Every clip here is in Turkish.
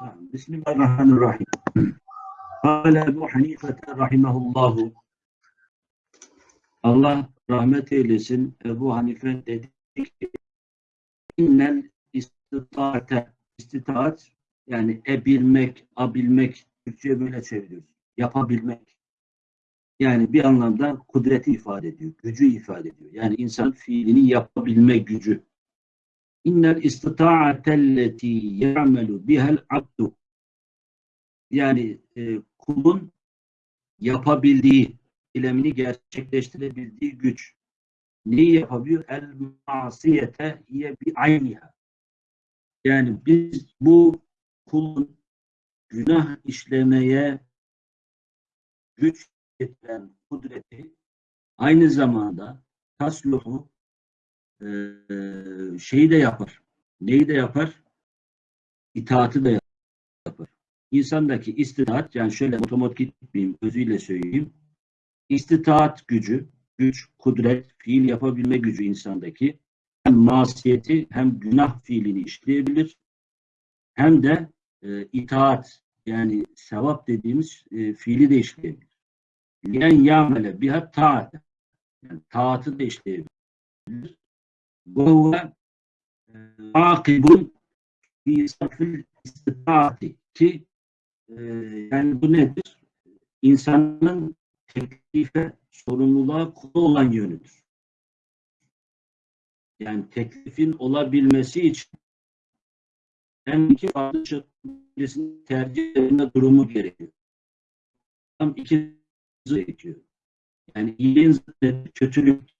Bismillahirrahmanirrahim. Kâle Ebu Hanife rahimahullahu Allah rahmet eylesin. Ebu Hanife dedi ki innel istitaate istitaat yani ebilmek, abilmek Türkçe'ye böyle çeviriyoruz. Yapabilmek. Yani bir anlamda kudreti ifade ediyor. Gücü ifade ediyor. Yani insan fiilini yapabilme gücü. İnnel istitaatelleti ya'melu bihel abdu yani e, kulun yapabildiği, eylemini gerçekleştirebildiği güç. Neyi yapabiliyor? El masiyete hiye bi ayniha. Yani biz bu kulun günah işlemeye güç getiren kudreti aynı zamanda tasluhu e, şeyi de yapar. Neyi de yapar? İtaatı da yapar. İnsandaki istitaat, yani şöyle otomatik gitmeyeyim, özüyle söyleyeyim. İstitaat gücü, güç, kudret, fiil yapabilme gücü insandaki hem masiyeti hem günah fiilini işleyebilir hem de e, itaat yani sevap dediğimiz e, fiili de işleyebilir. Yen yamele biha taat yani taatı da işleyebilir. Huve akibun fi safil istitaati ki yani bu nedir? İnsanın teklife, sorumluluğa kulu olan yönüdür. Yani teklifin olabilmesi için hem iki farklı şekilde tercih etme durumu gerekiyor. Tam iki gerekiyor. Yani iyiliğin kötülük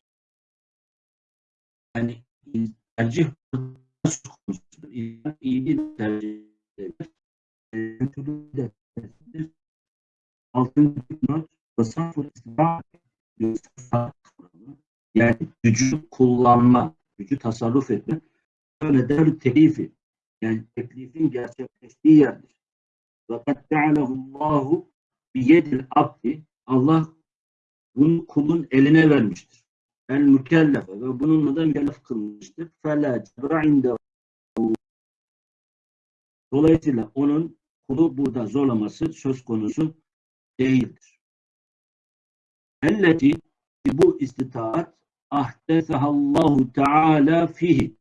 yani tercih konusudur. İyiliği tercih eder. Kötülüğü de Altıncı not tasarruf yani gücü kullanma, gücü tasarruf etme öyle der teklifi. Yani teklifin gerçekleştiği yerdir. Fakat tealahullahu biyedil abdi Allah bunu kulun eline vermiştir. El mükellefe ve bununla da mükellef kılmıştır. Fela cebra Dolayısıyla onun kulu burada zorlaması söz konusu değildir. Elleti bu istitaat ahdesehallahu teala fihi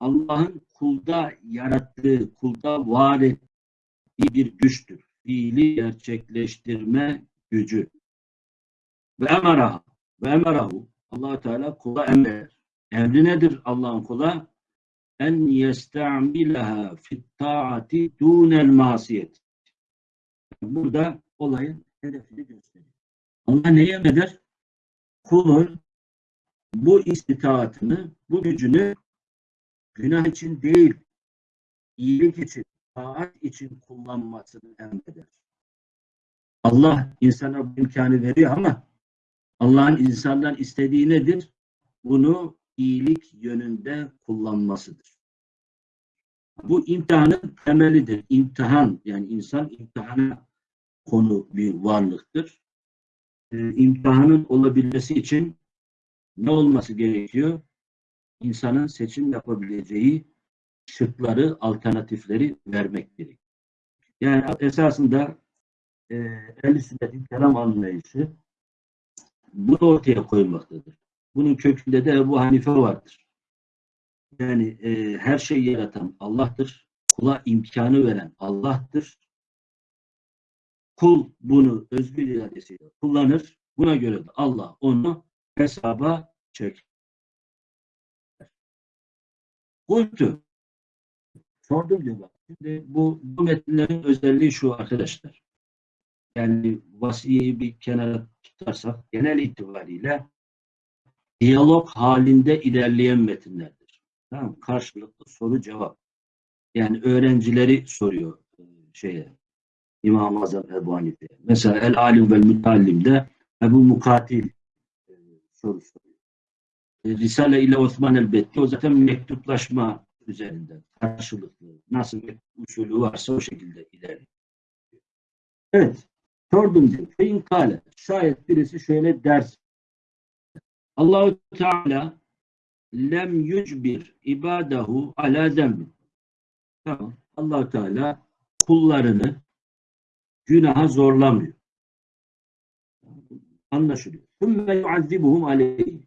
Allah'ın kulda yarattığı, kulda var ettiği bir güçtür. Fiili gerçekleştirme gücü. Ve emaraha ve emarahu allah Teala kula emrer. Emri nedir Allah'ın kula? En yesta'milaha fit taati dunel masiyet. Burada olayın hedefini gösteriyor. Allah neye emreder? Kulun bu istitaatını, bu gücünü günah için değil, iyilik için, taat için kullanmasını emreder. Allah insana bu imkanı veriyor ama Allah'ın insandan istediği nedir? Bunu iyilik yönünde kullanmasıdır. Bu imtihanın temelidir. İmtihan yani insan imtihana konu bir varlıktır. Ee, imtihanın olabilmesi için ne olması gerekiyor? İnsanın seçim yapabileceği şıkları, alternatifleri vermek gerekiyor. Yani esasında e, el sünnetin kelam anlayışı bunu ortaya koymaktadır. Bunun kökünde de Ebu Hanife vardır. Yani e, her şeyi yaratan Allah'tır. Kula imkanı veren Allah'tır. Kul bunu özgür iradesiyle kullanır. Buna göre de Allah onu hesaba çeker. Kultu. Sordum diyor bak. Şimdi bu, bu metinlerin özelliği şu arkadaşlar. Yani vasiyeyi bir kenara tutarsak genel itibariyle diyalog halinde ilerleyen metinlerdir. Tamam Karşılıklı soru cevap. Yani öğrencileri soruyor e, şeye İmam-ı Azam Ebu Hanife. Mesela El Alim vel Mütallim'de Ebu Mukatil e, soru soruyor. E, Risale ile Osman elbette o zaten mektuplaşma üzerinde karşılıklı nasıl bir usulü varsa o şekilde ilerliyor. Evet. Dördüncü, fein kale. Şayet birisi şöyle ders. Allahu Teala lem yücbir ibadahu ala zembi. Tamam. allah Teala kullarını günaha zorlamıyor. Anlaşılıyor. Sümme yuazzibuhum aleyhi.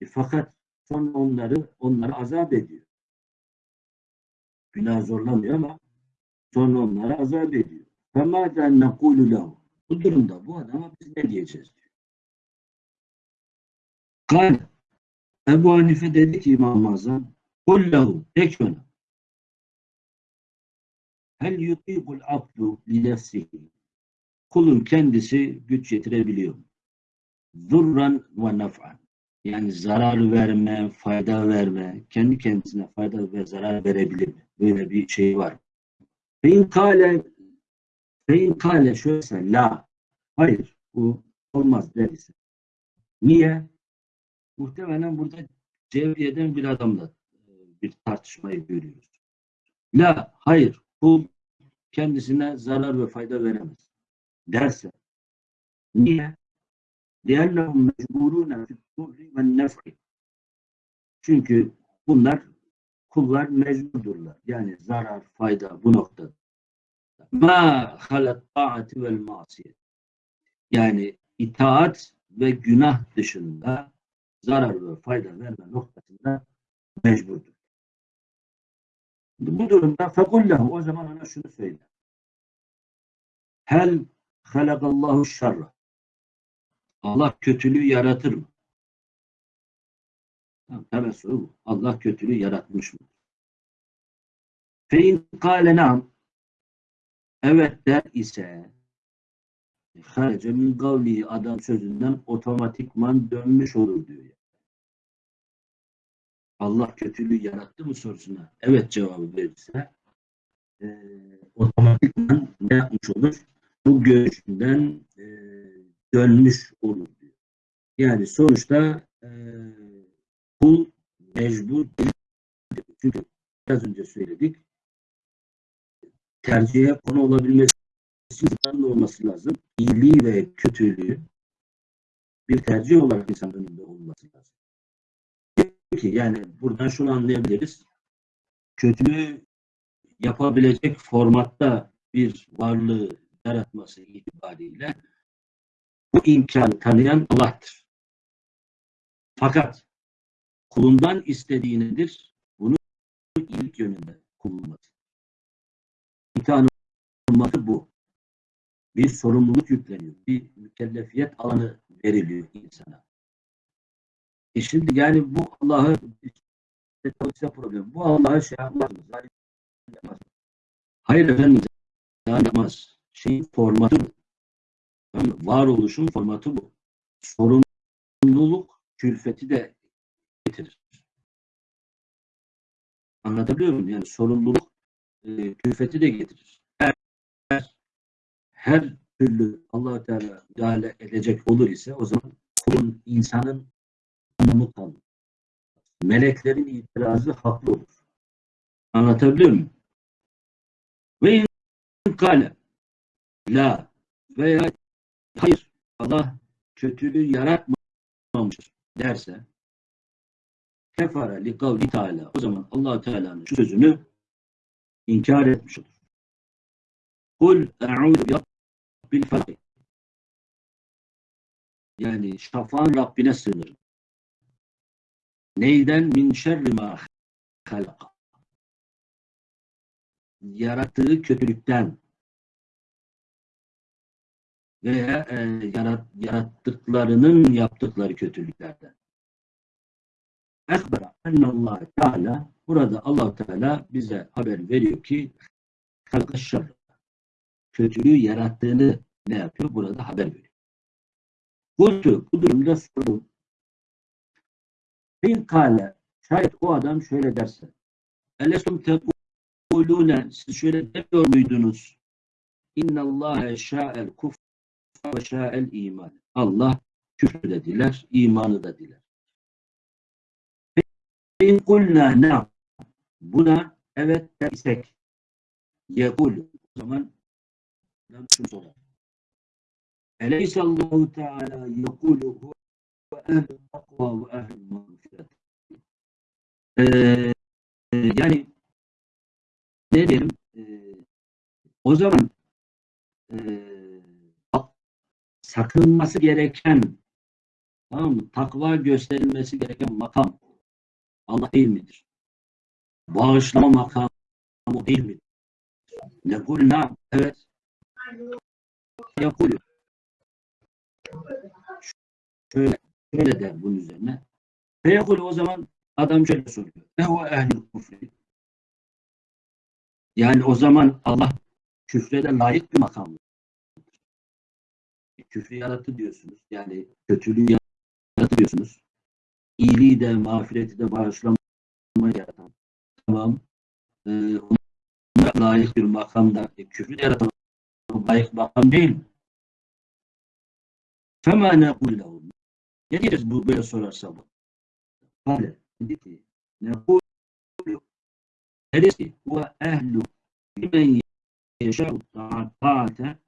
E, fakat sonra onları onları azap ediyor. Günah zorlamıyor ama sonra onları azap ediyor. فَمَاذَا نَقُولُ لَهُ Bu durumda bu adama biz ne diyeceğiz diyor. Kale Ebu Hanife dedi ki İmam-ı Azam قُلْ لَهُ De ki ona Hel yutikul abdu li nefsihi Kulun kendisi güç yetirebiliyor mu? Zurran ve naf'an yani zarar verme, fayda verme, kendi kendisine fayda ve zarar verebilir mi? Böyle bir şey var. Fein kale fein kale şöyle la hayır bu olmaz derse. Niye? Muhtemelen burada Cevriye'den bir adamla e, bir tartışmayı görüyoruz. La hayır kul kendisine zarar ve fayda veremez derse. Niye? لِأَنَّهُمْ مَجْبُورُونَ فِي الضُّرِّ وَالنَّفْعِ Çünkü bunlar kullar mecburdurlar. Yani zarar, fayda bu noktada. Ma halat taati vel masiyet. Yani itaat ve günah dışında zarar ve fayda verme noktasında mecburdur. Bu durumda fekullahu o zaman ona şunu söyle. Hel halakallahu şerra. Allah kötülüğü yaratır mı? Tabi soru bu. Allah kötülüğü yaratmış mı? Fe in kâle evet der ise harece min gavli adam sözünden otomatikman dönmüş olur diyor. Allah kötülüğü yarattı mı sorusuna evet cevabı verirse e, otomatikman ne yapmış olur? Bu görüşünden e, dönmüş olur diyor. Yani sonuçta e, kul mecbur değil. Çünkü biraz önce söyledik tercihe konu olabilmesi için olması lazım. İyiliği ve kötülüğü bir tercih olarak insanın önünde olması lazım. Peki yani buradan şunu anlayabiliriz. Kötülüğü yapabilecek formatta bir varlığı yaratması itibariyle bu imkanı tanıyan Allah'tır. Fakat kulundan istediği nedir? Bunu ilk yönünde kullanması. İmtihan olması bu. Bir sorumluluk yükleniyor. Bir mükellefiyet alanı veriliyor insana. E şimdi yani bu Allah'ı işte problem. Bu Allah'ı şey yapmaz yapmaz. Hayır efendim yapmaz. Şeyin formatı bu. Varoluşun formatı bu. Sorumluluk külfeti de getirir. Anlatabiliyor muyum? Yani sorumluluk e, külfeti de getirir. Her, her türlü allah Teala müdahale edecek olur ise o zaman kulun, insanın anlamı kalır. Meleklerin itirazı haklı olur. Anlatabiliyor muyum? Ve in kale la veya hayır Allah kötülüğü yaratmamıştır derse kefara li kavli teala o zaman allah Teala'nın şu sözünü inkar etmiş olur. Kul e'udu bi falak yani şafağın Rabbine sığınırım. Neyden? Min şerri ma halaka. Yarattığı kötülükten veya e, yarat, yarattıklarının yaptıkları kötülüklerden. Ekbera ennallah Teala burada allah Teala bize haber veriyor ki kalkışır. Kötülüğü yarattığını ne yapıyor? Burada haber veriyor. Kultu, bu durumda sordum. Bin kale, şayet o adam şöyle derse. Elesum tekulune, siz şöyle demiyor muydunuz? İnnallâhe şâ'el kufr ve şâ'el iman. Allah küfrü de diler, imanı da diler. İn kulna ne? Buna evet dersek yekul. O zaman şunu sorar. Eleyse Allahu Teala yekulu ve ehl-i takva ve ehl-i mağfiret. Yani O zaman eee, sakınması gereken tamam mı? takva gösterilmesi gereken makam Allah değil midir? Bağışlama makamı değil midir? Ne kulna evet yapılıyor. Şöyle, şöyle der bunun üzerine. Feyekul o zaman adam şöyle soruyor. Ne o ehl küfrü? Yani o zaman Allah küfre de layık bir makam. Küfrü yarattı diyorsunuz. Yani kötülüğü yarattı diyorsunuz. İyiliği de, mağfireti de, bağışlamayı. Tamam. Ee, ona layık bir makamda e, küfrü de yaratan layık makam değil? Fema nekul lehum. Ne diyeceğiz bu böyle sorarsa bu? Kale. Dedi ki nekul Neresi? Ve ehlu limen yeşâ'u ta'ate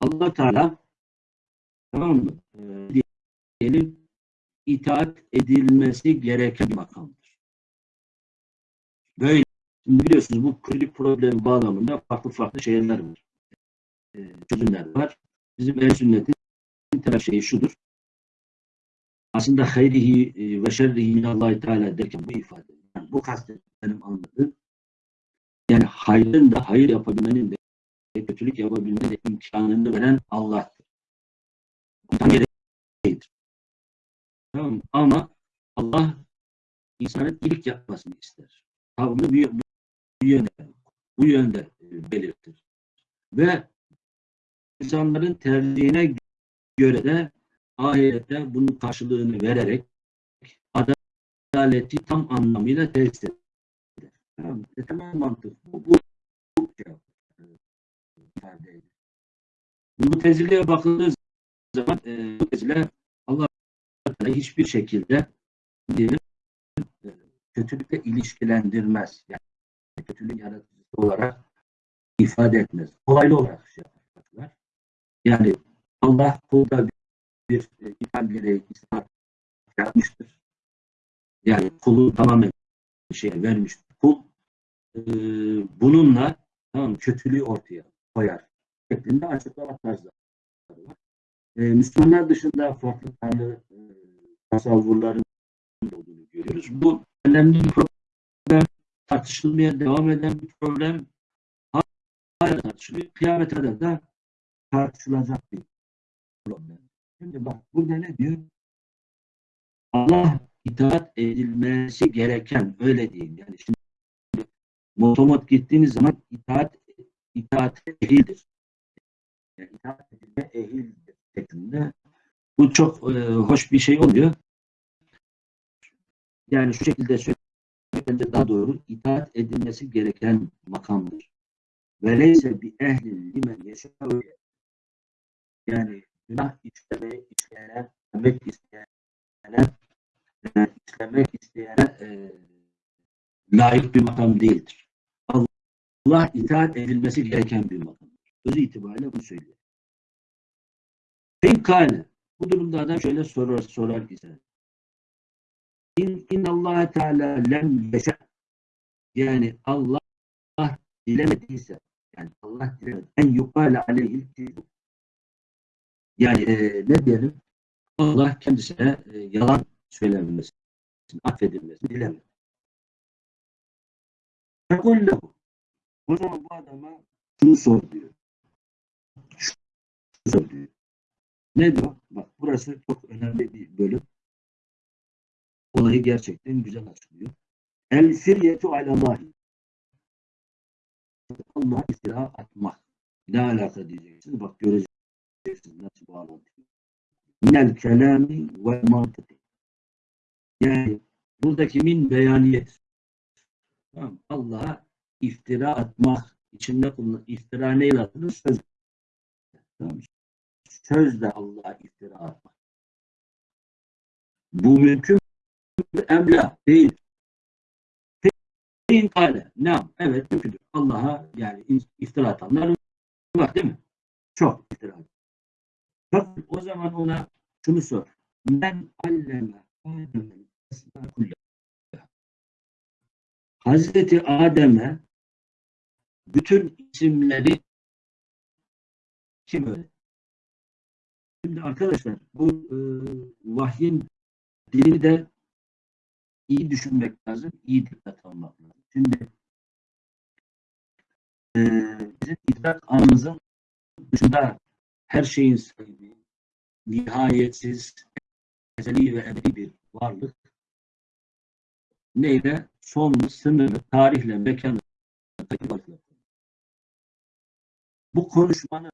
Allah Teala tamam mı? Ee, diyelim itaat edilmesi gereken bir makamdır. Böyle biliyorsunuz bu kritik problemi bağlamında farklı farklı şeyler var. Ee, çözümler var. Bizim el sünnetin temel şeyi şudur. Aslında hayrihi e, ve şerrihi minallahi teala derken bu ifade. Yani bu kastet benim anladığım. Yani hayrın da hayır yapabilmenin de kötülük yapabilmenin de imkanını veren Allah'tır. Bundan gereğidir. Tamam? Ama Allah insanın iyilik yapmasını ister. Tavrını bu, bu, yönde, bu yönde e, belirtir. Ve insanların tercihine göre de ahirette bunun karşılığını vererek adaleti tam anlamıyla tesis eder. Tamam? E, mantık bu. Bu, bu ifade ediyor. Bu teziliğe bakıldığı zaman e, bu tezile Allah hiçbir şekilde diyelim kötülükle ilişkilendirmez. Yani kötülük yaratıcısı olarak ifade etmez. Olaylı olarak şey yapar. Yani Allah kulda bir, e, ithal gereği ispat yapmıştır. Yani kulu tamamen şeye vermiştir. Kul e, bununla tamam, kötülüğü ortaya koyar. Şeklinde açıklama tarzları var. E, Müslümanlar dışında farklı tanrı e, tasavvurların olduğunu görüyoruz. Bu önemli bir problem. Tartışılmaya devam eden bir problem. Hala tartışılıyor. Kıyamete kadar da tartışılacak bir problem. Şimdi bak burada ne diyor? Allah itaat edilmesi gereken öyle diyeyim. Yani şimdi motomot gittiğiniz zaman itaat itaat ehildir. Yani itaat edilme ehildir şeklinde. Bu çok e, hoş bir şey oluyor. Yani şu şekilde söylemek bence daha doğru. itaat edilmesi gereken makamdır. Veleyse bir ehlin limen yaşıyor. Yani günah işlemeyi işleyene, demek isteyene, işlemek isteyene e, layık bir makam değildir. Allah itaat edilmesi gereken bir makamdır. Özü itibariyle bunu söylüyor. Fenkâne. Bu durumda adam şöyle sorar, sorar ise. İn, in Allah Teala lem yeşe. Yani Allah dilemediyse yani Allah dilemedi. En yukale aleyhil. Yani e, ne diyelim? Allah kendisine e, yalan söylenmesini, affedilmesini dilemedi. Fekul lehu. O zaman bu adama şunu sor diyor. Şunu sor diyor. Ne diyor? Bak burası çok önemli bir bölüm. Olayı gerçekten güzel açıklıyor. El firyetu alallahi. Allah'a iftira atmak. Ne alaka diyeceksiniz? Bak göreceksiniz nasıl bağlantı. Minel kelami ve mantıki. Yani buradaki min beyaniyet. Tamam. Allah'a iftira atmak içinde kullanılan iftira neyle atılır? Söz. Tamam. Sözle Allah'a iftira atmak. Bu mümkün mü? Emla değil. Fein kale. Ne? Evet mümkündür. Allah'a yani iftira atanlar var değil mi? Çok iftira. Fakat o zaman ona şunu sor. Men alleme Adem'in. Hazreti Adem'e bütün isimleri Kim öyle? Şimdi arkadaşlar bu e, vahyin dilini de iyi düşünmek lazım, iyi dikkat almak lazım. Şimdi e, bizim idrak anımızın dışında her şeyin sahibi, nihayetsiz, ezeli ve ebedi bir varlık neyle? Sonlu, sınırlı, tarihle, mekanla varlık. Bu konuşmanın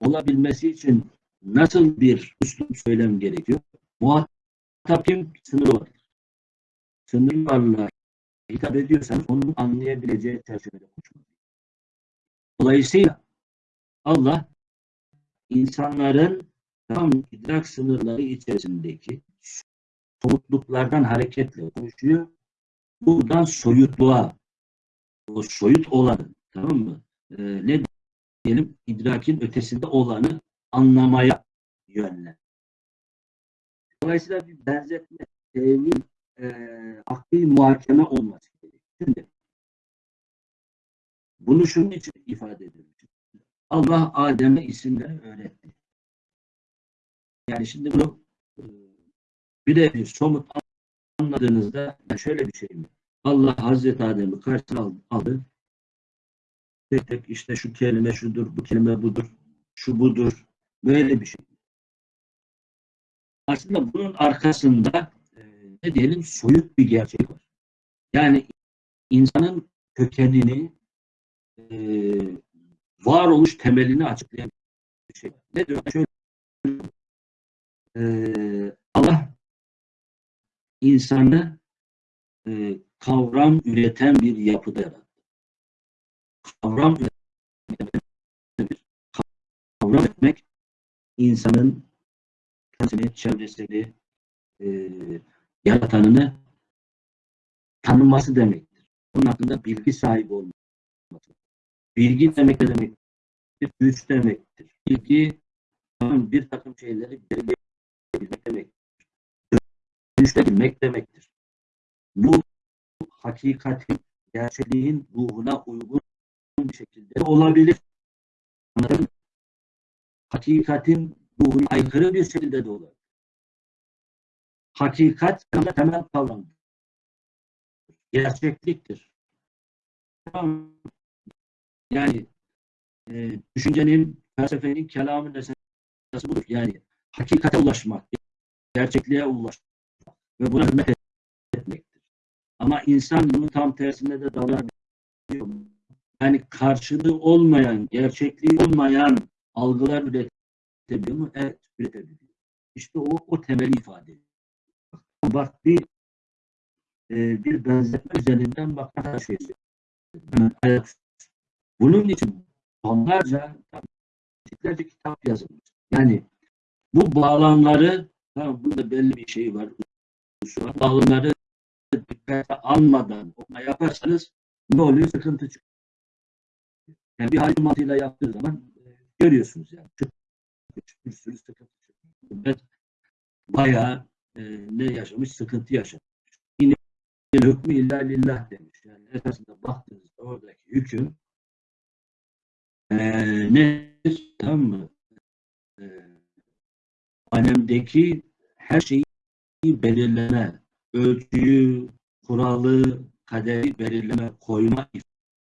olabilmesi için nasıl bir üslup söylem gerekiyor? Muhatap kim? Sınırlı varlık. Sınırlı varlığa hitap ediyorsanız onu anlayabileceği çerçevede konuşmak. Dolayısıyla Allah insanların tam idrak sınırları içerisindeki somutluklardan hareketle konuşuyor. Buradan soyutluğa, o soyut olanı, tamam mı? Ee, ne diyelim? idrakin ötesinde olanı anlamaya yönlen. Dolayısıyla bir benzetme, tevil, e, akli muhakeme olması gerekiyor. Şimdi bunu şunun için ifade ediyorum. Allah Adem'e isimleri öğretti. Yani şimdi bunu e, birebir somut anladığınızda şöyle bir şey mi? Allah Hazreti Adem'i karşısına aldı. Tek tek işte şu kelime şudur, bu kelime budur, şu budur. Böyle bir şey. Aslında bunun arkasında ne diyelim soyut bir gerçek var. Yani insanın kökenini e, varoluş temelini açıklayan bir şey. Ne diyor? Şöyle, e, Allah insanı e, kavram üreten bir yapıda yarattı. Kavram üreten kavram etmek insanın kendisini, çevresini, e, yaratanını tanıması demektir. Onun hakkında bilgi sahibi olması. Bilgi demek ne demektir? Güç demektir. Bilgi bir takım şeyleri belirleyebilmek demektir. Dönüşlebilmek demektir. Bu hakikatin, gerçekliğin ruhuna uygun bir şekilde olabilir. Hakikatin ruhuna aykırı bir şekilde de olabilir. Hakikat temel kavram. Gerçekliktir. Yani e, düşüncenin, felsefenin, kelamın esası budur. Yani hakikate ulaşmak, gerçekliğe ulaşmak ve buna hürmet etmektir. Ama insan bunun tam tersinde de davranıyor. Yani karşılığı olmayan, gerçekliği olmayan algılar üretebiliyor mu? Evet, üretebiliyor. İşte o, o temeli ifade ediyor. Bak bir e, bir benzetme üzerinden bak her şey bunun için onlarca yüzlerce kitap yazılmış. Yani bu bağlamları tamam, burada belli bir şey var. Bağlamları dikkate almadan okuma yaparsanız ne oluyor? Sıkıntı çıkıyor. Yani bir hacı mantığıyla yaptığı zaman e, görüyorsunuz yani. Çok, bir sürü sıkıntı çıkıyor. Bayağı e, ne yaşamış? Sıkıntı yaşamış. Yine hükmü illa lillah demiş. Yani esasında baktığınızda oradaki hüküm ee, nedir? Tamam mı? Ee, alemdeki her şeyi belirleme, ölçüyü, kuralı, kaderi belirleme, koyma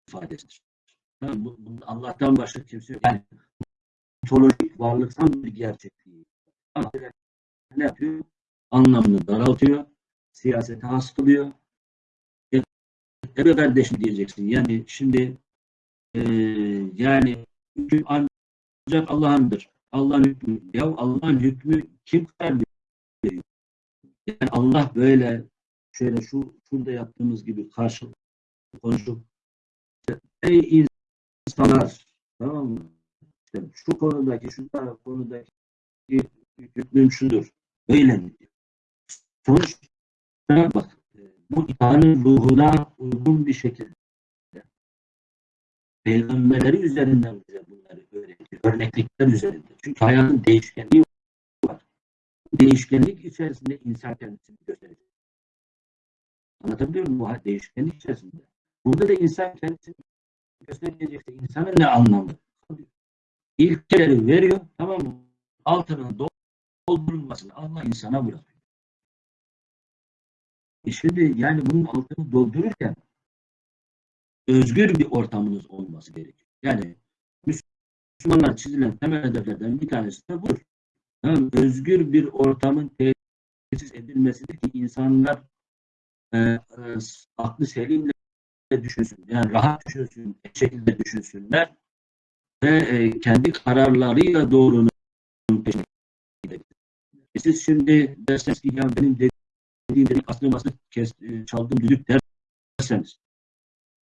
ifadesidir. Bu Allah'tan başka kimse yok. Yani ontolojik varlıksal bir gerçekliği. Ama ne yapıyor? Anlamını daraltıyor, siyasete hastılıyor. Evet kardeşim diyeceksin. Yani şimdi e, yani hüküm ancak Allah'ındır. Allah'ın hükmü. Ya Allah'ın hükmü kim karar veriyor? Yani Allah böyle şöyle şu şurada yaptığımız gibi karşılıklı konuşup ey insanlar tamam mı? İşte şu konudaki şu konudaki hükmüm şudur. Böyle diyor? Sonuçta bak bu imanın ruhuna uygun bir şekilde peygamberleri üzerinden bize bunları öğretiyor. Örneklikler üzerinden. Çünkü hayatın değişkenliği var. Değişkenlik içerisinde insan kendisini gösterecek. Anlatabiliyor muyum? Bu değişkenlik içerisinde. Burada da insan kendisini gösterecekse insanın ne anlamı? ilkeleri veriyor. Tamam mı? Altının doldurulmasını Allah insana bırakıyor. E şimdi yani bunun altını doldururken özgür bir ortamınız olması gerekiyor. Yani Müslümanlar çizilen temel hedeflerden bir tanesi de budur. Yani özgür bir ortamın tesis edilmesidir ki insanlar e, e, aklı selimle düşünsün. Yani rahat düşünsün, şekilde düşünsünler ve e, kendi kararlarıyla doğrunun peşine gidebilir. E siz şimdi derseniz ki ya benim dediğim dedik aslında basını kes, e, çaldığım düdük derseniz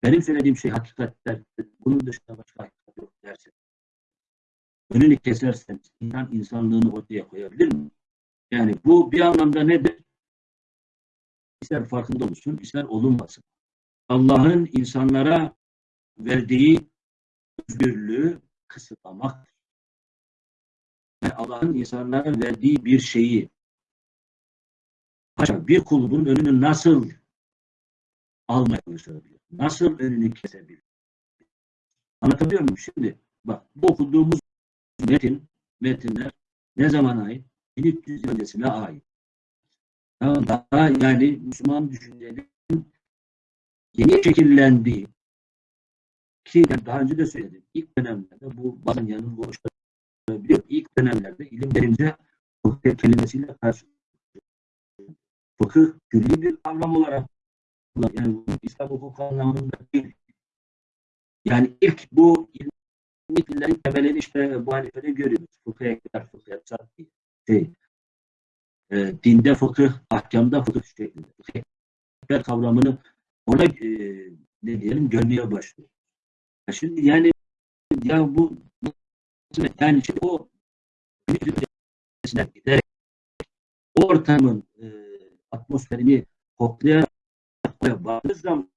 benim söylediğim şey hakikatler bunun dışında başka hakikat yok derseniz önünü keserseniz insan insanlığını ortaya koyabilir mi? Yani bu bir anlamda nedir? İster farkında olsun, ister olunmasın. Allah'ın insanlara verdiği özgürlüğü kısıtlamak. Yani Allah'ın insanlara verdiği bir şeyi bir kulun önünü nasıl almaya çalışabilir? Nasıl önünü kesebilir? Anlatabiliyor muyum? Şimdi bak bu okuduğumuz metin, metinler ne zaman ait? 1300 yıl öncesine ait. Daha yani Müslüman düşüncenin yeni şekillendiği ki yani daha önce de söyledim. İlk dönemlerde bu bazen yanılgı oluşturabiliyor. İlk dönemlerde ilim fıkıh kelimesiyle karşı fıkıh külli bir kavram olarak yani İslam hukuk anlamında değil. Yani ilk bu ilmi dillerin temelini işte bu hanifede görüyoruz. Fıkıh ekler, fıkıh yapacak şey. E, dinde fıkıh, ahkamda fıkıh şeklinde. Fıkıh ekler kavramını ona e, ne diyelim görmeye başlıyor. Şimdi yani ya bu yani şimdi o giderek ortamın e, atmosferini koklayarak baktığı zaman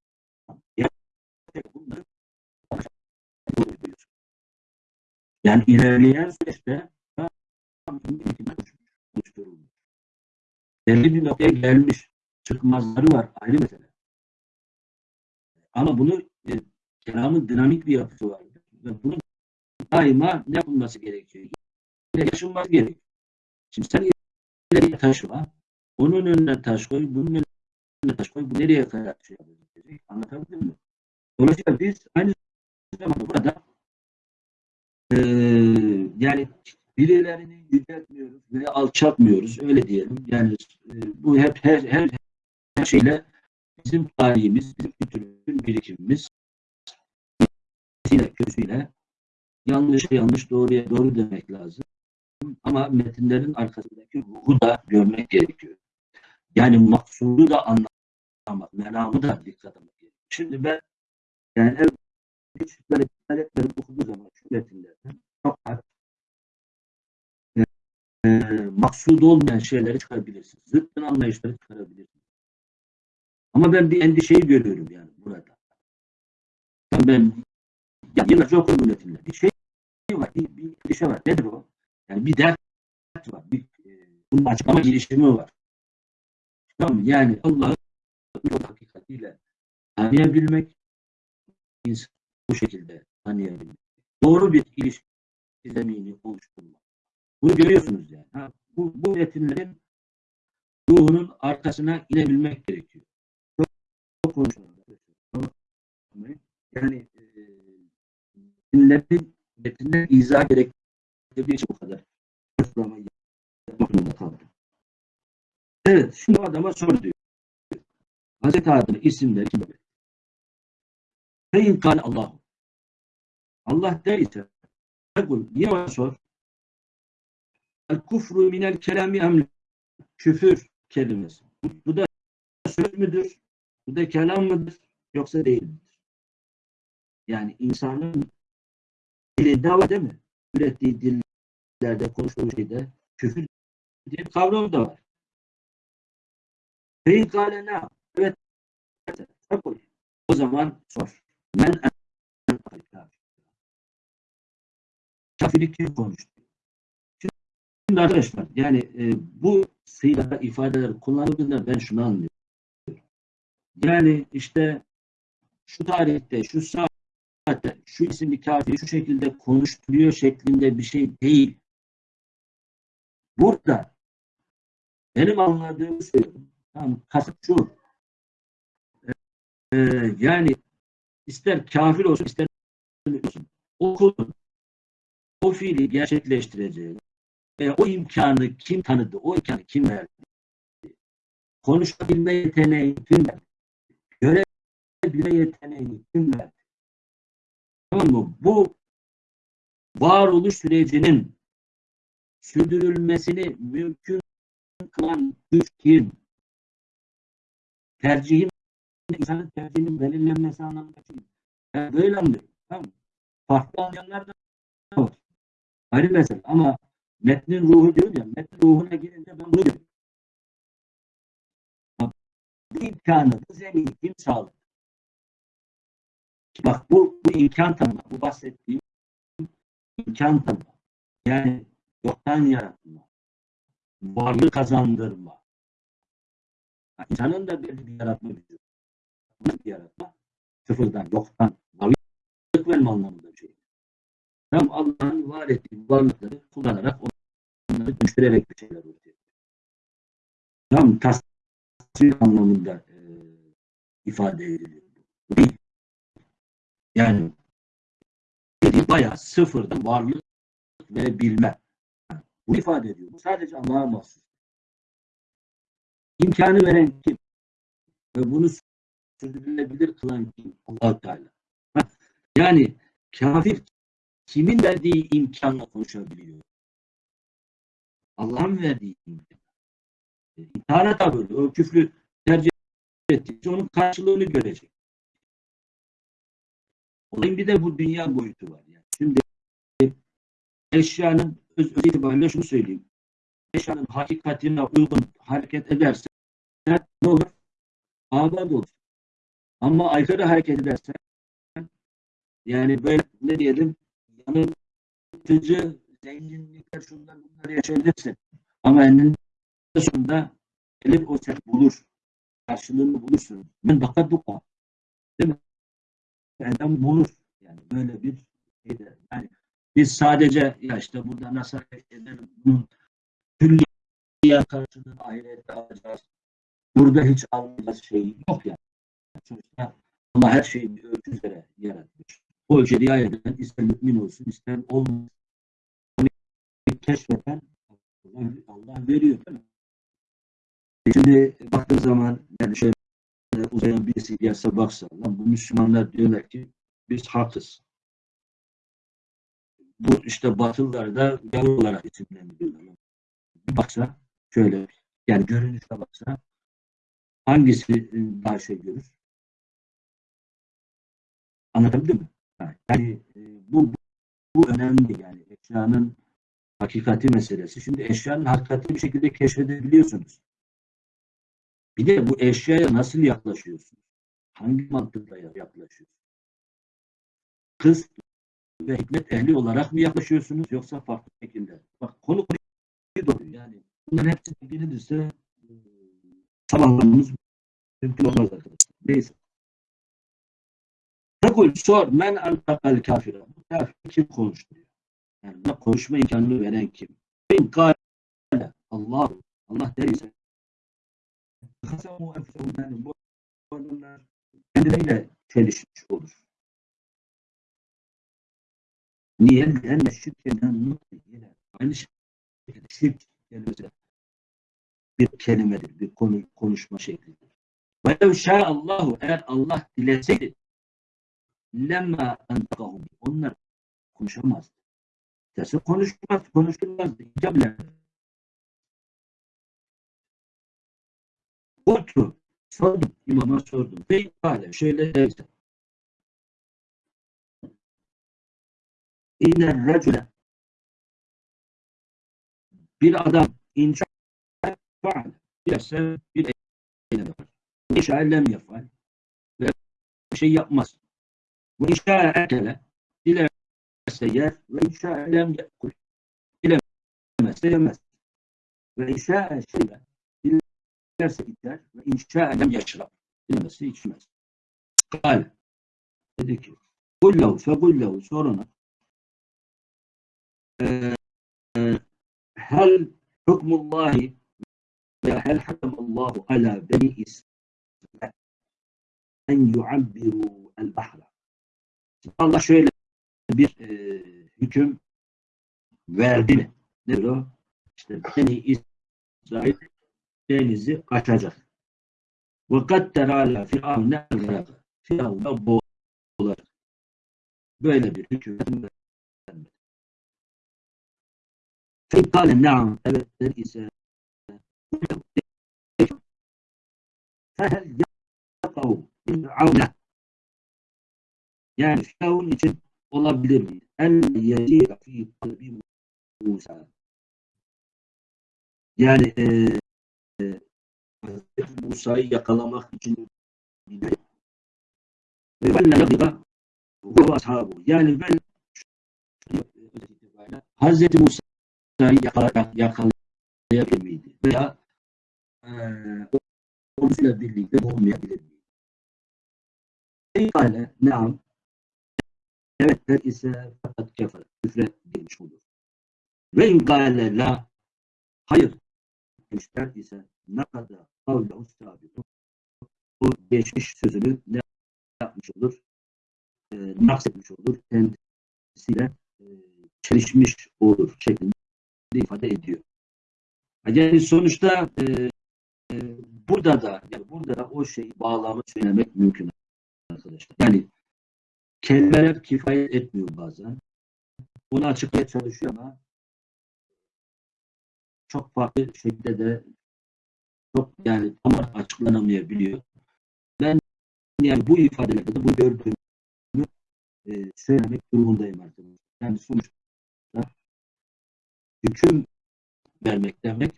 yani ilerleyen süreçte belli bir noktaya gelmiş çıkmazları var ayrı mesele. Ama bunu e, kelamın dinamik bir yapısı vardır. Ve bunun daima ne yapılması gerekiyor? İleri yaşanması gerekiyor. Şimdi sen ileriye taşıma, onun önüne taş koy, bunun önüne taş koy, bu nereye kadar şey yapacak? Anlatabildim mi? Dolayısıyla biz aynı zamanda burada e, yani birilerini yüceltmiyoruz ve alçaltmıyoruz, öyle diyelim. Yani e, bu hep her, her, her şeyle bizim tarihimiz, bizim kültürümüzün birikimimiz iyisiyle kötüsüyle yanlış yanlış doğruya doğru demek lazım. Ama metinlerin arkasındaki ruhu da görmek gerekiyor. Yani maksudu da anlamak, menamı da dikkat gerekiyor. Şimdi ben yani el küçükleri, ayetleri okuduğu zaman şu metinlerden çok e, e, maksudu olmayan şeyleri çıkarabilirsiniz. Zıttın anlayışları çıkarabilirsiniz. Ama ben bir endişeyi görüyorum yani burada. Ben ya yıllarca okudum metinler. Bir şey var, bir, bir klişe var. Nedir o? Yani bir dert var. Bir, e, bunun açıklama girişimi var. Tamam? Yani Allah'ı hakikatiyle tanıyabilmek, insan bu şekilde tanıyabilmek. Doğru bir ilişki zemini oluşturmak. Bunu görüyorsunuz yani. Ha, bu, bu metinlerin ruhunun arkasına inebilmek gerekiyor. Çok, çok konuşuyorlar. Yani e, metinlerin metinler izah gerektirdiği için bu kadar açıklamayı. Evet, şimdi adama sor diyor. Hazreti Adem'in isimleri kim bilir? Feyin kal Allah. Allah der ise niye ona sor? El kufru minel kelami emri. Küfür kelimesi. Bu, da söz müdür? Bu da kelam mıdır? Yoksa değil midir? Yani insanın dilinde var değil mi? Ürettiği dillerde, konuştuğu şeyde küfür diye bir kavram da var. Fein kâle Evet. O zaman sor. Men Kafirlik kim konuştu? Şimdi arkadaşlar yani e, bu sıyla ifadeler kullanıldığında ben şunu anlıyorum. Yani işte şu tarihte, şu saat zaten şu isimli kafiri şu şekilde konuşturuyor şeklinde bir şey değil. Burada benim anladığımı söylüyorum. Tamam, kasıt şu. Ee, yani ister kafir olsun ister olsun o kulun o fiili gerçekleştireceği ve o imkanı kim tanıdı, o imkanı kim verdi? Konuşabilme yeteneği kim verdi? Görebilme yeteneği kim verdi? Tamam mı? Bu varoluş sürecinin sürdürülmesini mümkün kılan güç kim? Tercihin insanın tercihinin belirlenmesi anlamında kim? Yani böyle anlıyorum. Tamam mı? Farklı anlayanlar da var. Ayrı mesele ama metnin ruhu diyor ya, metnin ruhuna girince ben bunu diyorum. Bu imkanı, bu zemini kim sağladı? Bak bu, bu imkan tanıma, bu bahsettiğim imkan tanıma. Yani yoktan yaratma, varlık kazandırma. İnsanın da belli bir yaratma gücü. Bir yaratma, sıfırdan, yoktan, varlık verme anlamında bir şey. Tam Allah'ın var ettiği varlıkları kullanarak onları dönüştürerek bir şeyler üretiyor. Tam tasvir anlamında e, ifade ediliyor. Yani bayağı sıfırdan varlık ve bilme. Bu ifade ediyor. Bu sadece Allah'a mahsus. İmkanı veren kim? Ve bunu sürdürülebilir kılan kim? allah Teala. Yani kafir kimin verdiği imkanla konuşabiliyor? Allah'ın verdiği imkan. İntihara da böyle. O küfrü tercih ettikçe onun karşılığını görecek. Olayın bir de bu dünya boyutu var. Yani. Şimdi eşyanın öz, öz itibariyle şunu söyleyeyim. Eşyanın hakikatine uygun hareket ederse ne olur? Abad olur. Ama aykırı hareket ederse yani böyle ne diyelim yanıltıcı zenginlikler şunlar bunlar yaşayabilirsin. Ama eninde sonunda gelir o sen bulur. Karşılığını bulursun. Ben bakat duka. Değil mi? Erdem bulur. Yani böyle bir şeyde. Yani biz sadece ya işte burada nasıl hareket edelim bunun külliye karşılığını ahirette alacağız. Burada hiç almayacağız şey yok yani. Sonuçta Allah her şeyi bir ölçü üzere yaratmış. O ölçüye riayet eden ister mümin olsun ister olmasın. Keşfeden Allah veriyor değil mi? Şimdi baktığım zaman yani şöyle uzayan birisi gelse baksa lan bu Müslümanlar diyorlar ki biz haksız. Bu işte Batılılar gavur olarak isimlendiriyorlar. Bir baksa şöyle yani görünüşe baksa hangisi daha şey görür? Anlatabildim mi? Yani bu, bu önemli yani eşyanın hakikati meselesi. Şimdi eşyanın hakikati bir şekilde keşfedebiliyorsunuz. Bir de bu eşyaya nasıl yaklaşıyorsun? Hangi mantıkla yaklaşıyorsun? Kız ve hikmet ehli olarak mı yaklaşıyorsunuz yoksa farklı şekilde? Bak konu konuyu doğru yani. Bunların hepsi bildirilirse tamamlamamız mümkün olmaz arkadaşlar. Neyse. Tekul sor men antakal kafire. Bu kafir kim konuşturuyor? Yani buna konuşma imkanını veren kim? Bin kâle Allah Allah der ise kasamu enfehum yani bu adamlar kendileriyle çelişmiş olur. Niye? Lenne şirkeden nutliyle aynı şekilde şirk kelimesi bir kelimedir, bir konu, konuşma şeklidir. Ve Allahu eğer Allah dileseydi lemma entakahum onlar konuşamazdı. Derse konuşmaz, konuşulmazdı. İcab Kultu sordum, imama sordum. Ve kâle şöyle derse. İnne recule bir adam inşa faal dilerse bir eylem yapar. İnşa lem yapar ve bir şey yapmaz. Bu inşa ekele dilerse yer ve inşa lem yakul dilemezse yemez. Ve inşa şeyle dilerse içer ve inşa lem yaşrab dilemezse içmez. Kal dedi ki kullehu fekullehu soruna e, e, hel hakamallahu ala beni İsrail en yuabbiru el bahra. Allah şöyle bir e, hüküm verdi mi? Nedir o? İşte Beni İsrail denizi açacak. Ve kaddere ala firavne el Firavun'a boğulacak. Böyle bir hüküm vermedi. Fekale naam evet ise fehel yakav firavne yani Firavun için olabilir mi? En yecira fi kalbi Musa. Yani e, e, Musa'yı yakalamak için ve ben gadiba bu ashabu. Yani ben Hazreti Musa'yı yakala, yakalayabilir miydi? Veya e, ordusuyla birlikte olmayabilir? Kale, naam. Evet der ise fakat kefer, küfre girmiş olur. Ve inkâle la hayır demişler ise ne kadar kavlahu sabitu o geçmiş sözünü ne yapmış olur? E, naksetmiş olur. Kendisiyle e, çelişmiş olur şeklinde ifade ediyor. Yani sonuçta e, e, burada da yani burada da o şeyi bağlamı söylemek mümkün arkadaşlar. Yani kelimeler kifayet etmiyor bazen. Onu açıklamaya çalışıyor ama çok farklı şekilde de çok yani tam açıklanamayabiliyor. Ben yani bu ifadelerde de bu gördüğümü e, söylemek durumundayım artık. Yani sonuçta hüküm vermek demek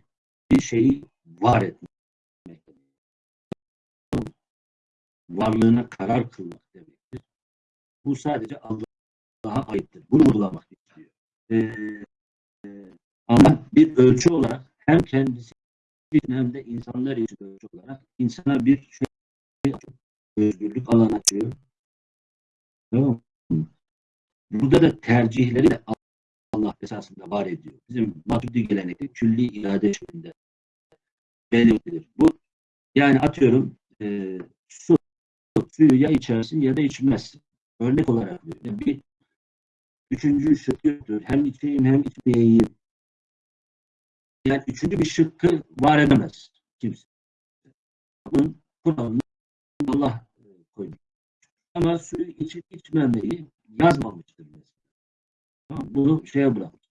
bir şeyi var etmek Varlığına karar kılmak demektir. Bu sadece Allah'a aittir. Bunu vurgulamak istiyor. Ee, ama bir ölçü olarak hem kendisi için hem de insanlar için ölçü olarak insana bir şey. Özgürlük alan açıyor. Tamam? Burada da tercihleri de Allah esasında var ediyor. Bizim Maturidi gelenekte külli irade şeklinde belirtilir. Bu yani atıyorum e, su suyu ya içersin ya da içmezsin. Örnek olarak bir üçüncü şık yoktur. Hem içeyim hem içmeyeyim. Yani üçüncü bir şıkkı var edemez kimse. Bunun kuralını Allah koymuş. Ama suyu içip içmemeyi yazmamıştır mesela. Bunu şeye bırakmış.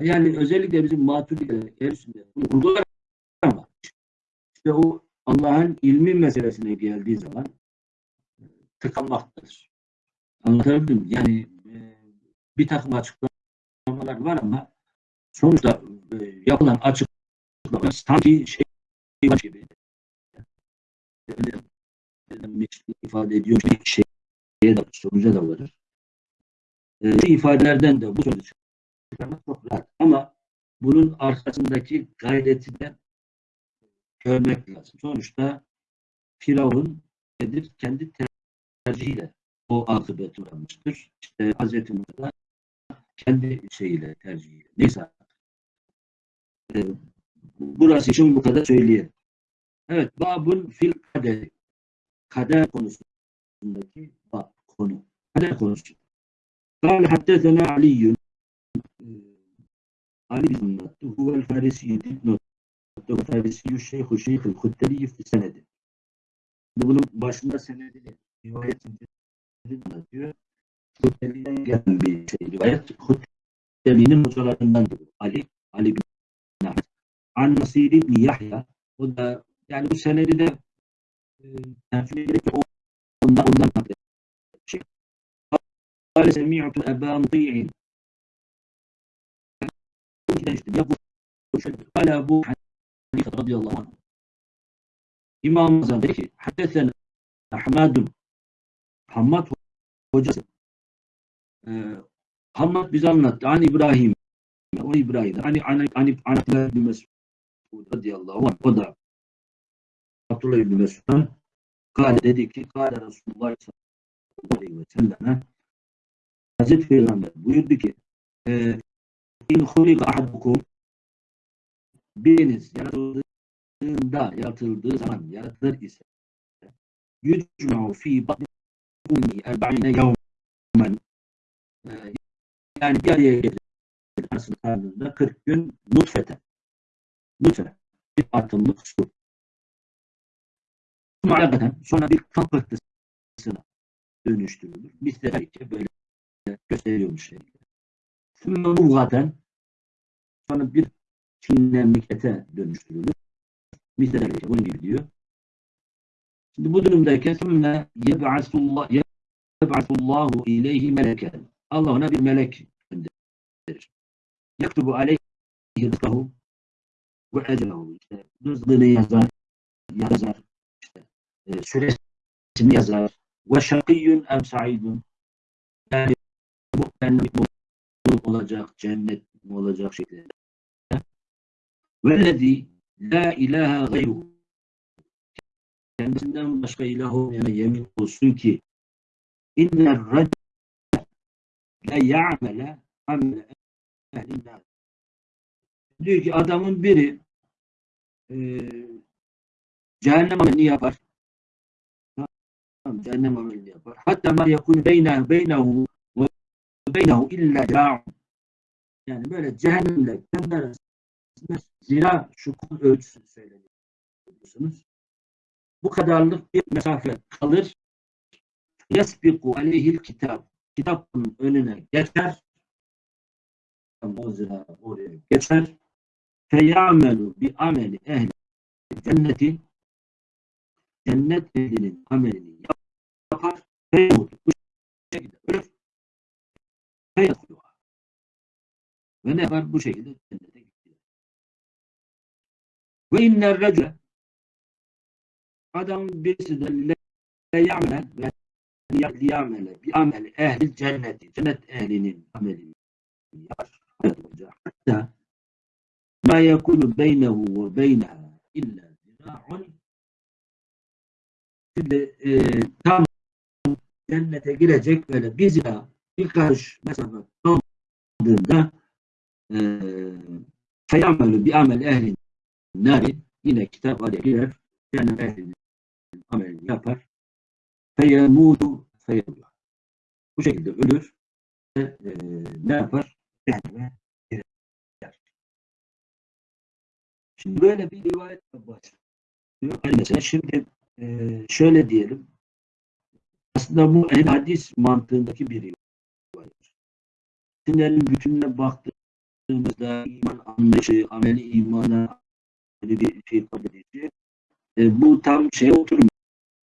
Yani özellikle bizim maturidiler erisinde bunu vurgular ama işte o Allah'ın ilmi meselesine geldiği zaman tıkanmaktadır. Anlatabildim? Yani e, bir takım açıklamalar var ama sonuçta e, yapılan açıklama sanki şey var gibi ifade ediyor bir şeye de sonuca da varır. E, ifadelerden de bu sonucu çıkarmak çok rahat. Ama bunun arkasındaki gayreti de görmek lazım. Sonuçta Firavun nedir? Kendi tercihiyle o akıbet uğramıştır. İşte Hz. Musa kendi şeyiyle, tercihiyle. Neyse. Ee, burası için bu kadar söyleyelim. Evet, babun fil kader. Kader konusundaki bab, konu. Kader konusu. قال حدثنا علي علي بن هو الفارسي dipnot Farisi Şeyh Şeyh Hutteli fi senedi. Bunun başında senedini rivayet diyor. Hutbebi'den gelen bir şey rivayet. Hutbebi'nin hocalarından diyor. Ali, Ali bin Ahmet. An Nasir ibn Yahya. O da yani bu senedi de e, tercüme gerek yok. Ondan, ondan şey. Kale semi'tu Eban Ti'in. Ya bu Kale bu Hanife radıyallahu anh. İmam Azam dedi ki Hammad hocası ee, Hammad bize anlattı. An İbrahim o İbrahim. Hani hani hani Abdullah bin Mesud radıyallahu anh. O da Abdullah bin Mesud'dan Kale dedi ki Kale Resulullah aleyhi ve selleme Hazreti Peygamber buyurdu ki e, İn hulika ahadukum biriniz yaratıldığında, yaratıldığı zaman yaratılır ise yücma'u fi batni ummi erba'ine yavmen yani bir araya getirir anasının karnında 40 gün nutfete nutfe bir atımlık su Muhalefeten sonra bir kan pıhtısına dönüştürülür. Mislerce böyle gösteriyormuş şekilde. Sümme muvgaten sonra bir çiğnenlik ete dönüştürülür. Mislerce bunun gibi diyor. Şimdi bu durumdayken sümme yeb'asullah yeb'asullahu ileyhi meleken. Allah ona bir melek gönderir. Yaktubu aleyhi rızkahu ve ecelehu. İşte rızkını yazar, yazar, işte e, süresini yazar. Ve şakiyyun em sa'idun. Yani bu mi olacak, cennet olacak şeklinde. Vellezî la ilahe gayruhu. Kendisinden başka ilah olmayana yemin olsun ki inner racel la ya'mele amele ehlin nar. Diyor ki adamın biri e, cehennem amelini yapar. Cehennem amelini yapar. Hatta ma yakun beyne beynehu ve beynehu illa ca'un. Yani böyle cehennemle kendi arasında zira şu kul ölçüsü söyleniyorsunuz. Bu kadarlık bir mesafe kalır. Yasbiku aleyhil kitap. Kitabın önüne geçer. Oraya geçer. Feyamelu bi ameli ehli cenneti cennet ehlinin amelini yapar. Feyamutu. Bu şekilde ölür. Feyakuluha. Ve ne yapar? Bu şekilde cennete gidiyor. Ve inner recule adam birisi de le ya'mele ve liya'mele bi ameli ehli cenneti cennet ehlinin amelini yapar. Hatta ma yekunu beynehu ve beyneha illa zira'un Şimdi e, tam cennete girecek böyle bir zira bir karış mesafe kaldığında e, feyamelü bir amel ehlin nari yine kitap araya girer cennet ehlinin amelini yapar feyemudu feyemullah bu şekilde ölür ve e, ne yapar? Cehenneme girer. Şimdi böyle bir rivayet başlıyor. Yani mesela şimdi e, şöyle diyelim. Aslında bu en hadis mantığındaki bir rivayet. Dinlerin bütününe baktığımızda iman anlayışı, ameli imana bir şey ifade edici. E, bu tam şeye oturmuyor.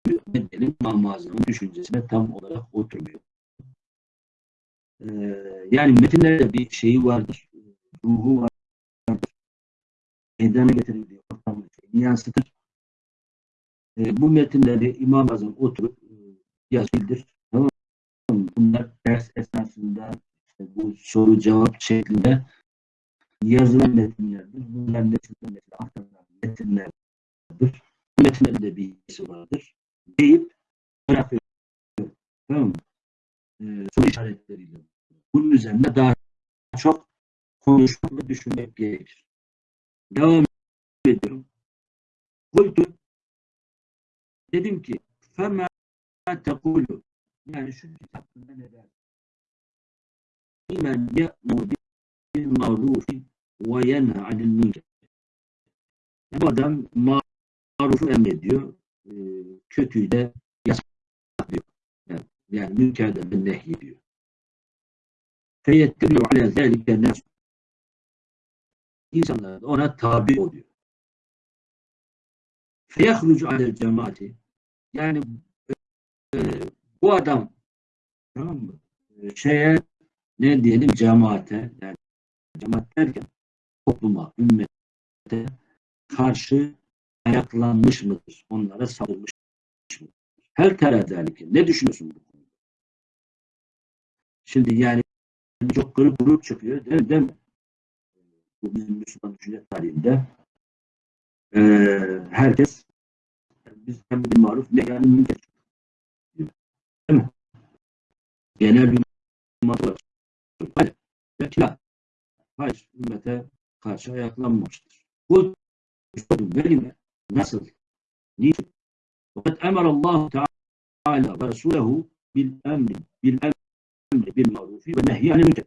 Diyelim? İmam-ı düşüncesine tam olarak oturmuyor. E, yani metinlerde bir şeyi vardır. Ruhu vardır. Meydana getirildiği ortamı yansıtır. E, bu metinleri İmam Azam oturup e, yazıldır. Tamam? Bunlar ders esnasında işte bu soru cevap şeklinde yazılan metinlerdir. Bunlar nesilden nesile aktarılan metinlerdir. Bu metinlerin de vardır deyip bırakıyor. Tamam mı? E, soru işaretleriyle. Bunun üzerine daha çok konuşmak ve düşünmek gerekir. Devam ediyorum. Kultu dedim ki fema tekulu yani şu kitap ne der? İmen ye'mu bil ma'rufi ve yenha. Bu adam marufu emrediyor e, de yasaklıyor. Yani, yani münkerden nehyediyor. Feyettebiyo ala zelike nefs. İnsanlar ona tabi oluyor. Feyahrucu ala cemaati. Yani e, bu adam tamam mı? E, şeye ne diyelim cemaate yani cemaat derken topluma, ümmete karşı ayaklanmış mıdır? Onlara saldırmış mıdır? Her terazalike. Ne düşünüyorsun bu konuda? Şimdi yani çok grup grup çıkıyor değil, mi? Bu bizim Müslüman düşünce tarihinde ee, herkes biz hem bir maruf ne yani münker değil mi? genel bir mantık var. Hayır. Belki la. Hayır. Ümmete karşı ayaklanmamıştır. Bu benimle nasıl? Niçin? Fakat emar Allah Teala ve Resulehu bil emri bil emri bil marufi ve nehyi anil münker.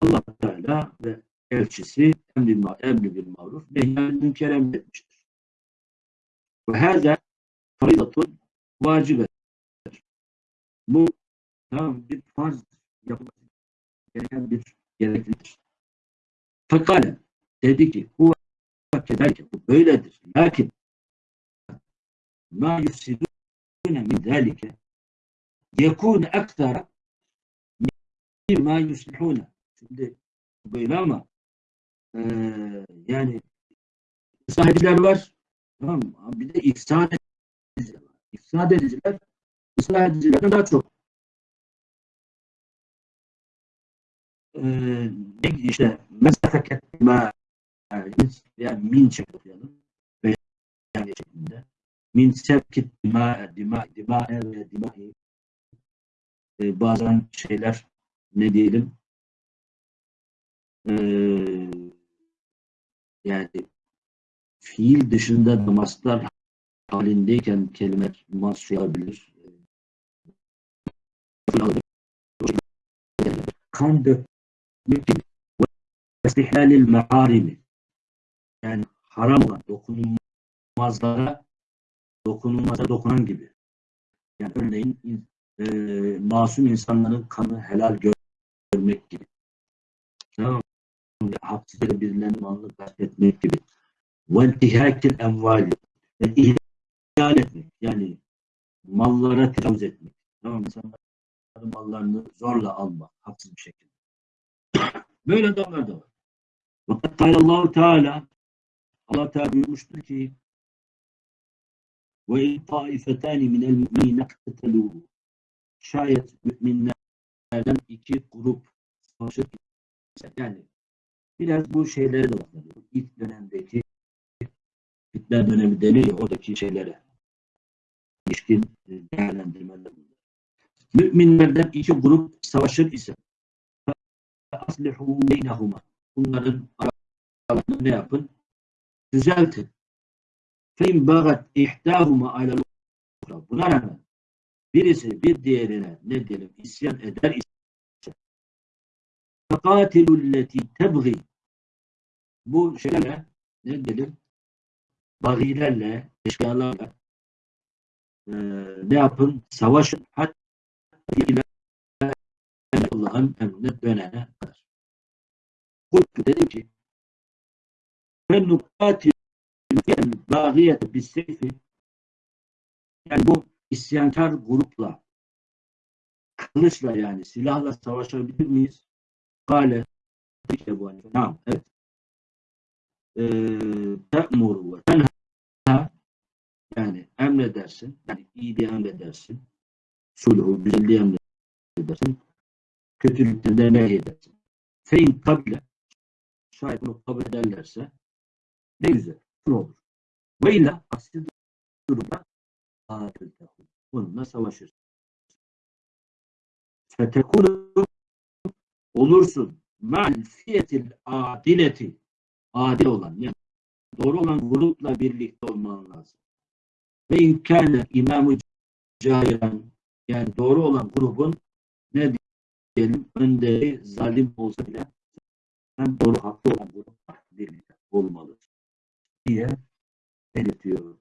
Allah Teala ve elçisi emri, emri bil maruf nehyi anil münker emretmiştir. Ve hâzâ faridatun vacibedir. Bu tamam bir farz yapılması gereken bir gereklidir. Fakale dedi ki bu kederken bu böyledir. Lakin ma yufsidune min zâlike yekûn ektara ma yuslihune. Şimdi böyle ama eee yani ıslah var. Tamam mı? Bir de ifsad ediciler var. İfsad ediciler ıslah edicilerden daha çok ne işte mesafeket ma yani min şeklinde okuyalım. Veya şeklinde. Min sevkit dima dima dima ve dimahi e, bazen şeyler ne diyelim e, yani fiil dışında namaslar halindeyken kelime masuyabilir. Kan dökmek gibi. Ve istihlalil meharimi haram olan dokunulmazlara dokunulmaza dokunan gibi. Yani örneğin in- e, masum insanların kanı helal gör- görmek gibi. Tamam mı? Haksız yere birilerinin malını gasp etmek gibi. وَالْتِهَاكِ الْاَمْوَالِ ve ihlal etmek. Yani mallara tecavüz etmek. Tamam mı? İnsanların mallarını zorla almak. Haksız bir şekilde. Böyle adamlar da var. Fakat Allah Teala Allah Teala buyurmuştur ki ve in taifetani minel müminine iktetelu şayet müminlerden iki grup savaşıp gitse, yani biraz bu şeylere de bakılıyor. İlk dönemdeki Hitler dönemi deniyor oradaki şeylere ilişkin e, değerlendirmeler bunlar. Müminlerden iki grup savaşır ise aslihu beynehuma bunların aralarını ne yapın? Düzeltin. Fein bagat ihtahuma alel ukra. Buna rağmen birisi bir diğerine ne diyelim isyan eder ise fekatilulleti tebgi bu şeylerle ne diyelim bagilerle, eşkıyalarla e, ne yapın? Savaşın hatta Allah'ın emrine dönene kadar. Kultu dedi ki ben nukatil yani bağiyete bir seyfi yani bu isyankar grupla kılıçla yani silahla savaşabilir miyiz? Kale işte bu hani. Tamam, evet. Eee te'muru ve tenha yani emredersin. Yani iyiliği emredersin. Sulhu, güzelliği emredersin. Kötülükten de nehyedersin. Fein kabile şayet bunu kabul ederlerse ne güzel. Kur olur. Ve illa aksi durumda adiltehu. Bununla savaşır. Fetekunu olursun ma'al fiyetil adileti adil olan yani doğru olan grupla birlikte olman lazım. Ve imkâne imamı cahiren yani doğru olan grubun ne diyelim önderi zalim olsa bile sen doğru haklı olan grupla birlikte olmalı diye belirtiyor.